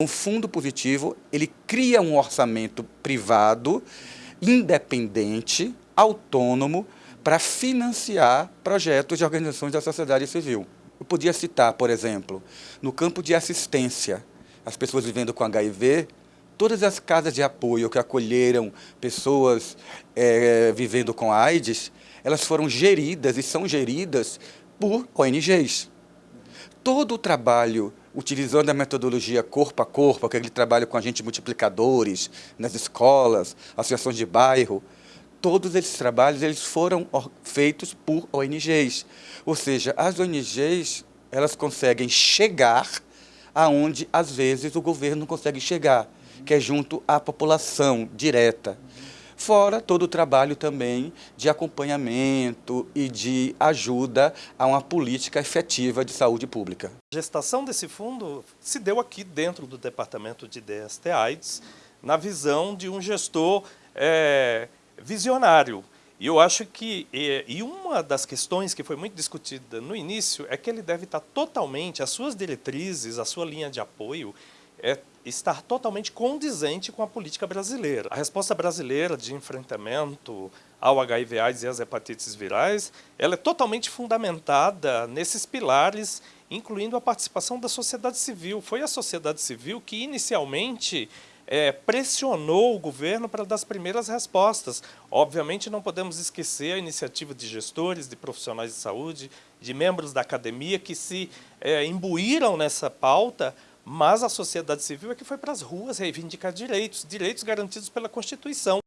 Um fundo positivo, ele cria um orçamento privado, independente, autônomo, para financiar projetos de organizações da sociedade civil. Eu podia citar, por exemplo, no campo de assistência, as pessoas vivendo com HIV, todas as casas de apoio que acolheram pessoas é, vivendo com AIDS, elas foram geridas e são geridas por ONGs. Todo o trabalho utilizando a metodologia corpo a corpo, aquele trabalho com agentes multiplicadores nas escolas, associações de bairro, todos esses trabalhos eles foram feitos por ONGs. Ou seja, as ONGs elas conseguem chegar aonde às vezes o governo não consegue chegar, que é junto à população direta. Fora todo o trabalho também de acompanhamento e de ajuda a uma política efetiva de saúde pública. A gestação desse fundo se deu aqui dentro do Departamento de DST AIDS, na visão de um gestor é, visionário. E eu acho que, e uma das questões que foi muito discutida no início, é que ele deve estar totalmente, as suas diretrizes, a sua linha de apoio, é estar totalmente condizente com a política brasileira. A resposta brasileira de enfrentamento ao HIV AIDS e às hepatites virais, ela é totalmente fundamentada nesses pilares, incluindo a participação da sociedade civil. Foi a sociedade civil que inicialmente é, pressionou o governo para dar as primeiras respostas. Obviamente não podemos esquecer a iniciativa de gestores, de profissionais de saúde, de membros da academia que se é, imbuíram nessa pauta mas a sociedade civil é que foi para as ruas reivindicar direitos, direitos garantidos pela Constituição.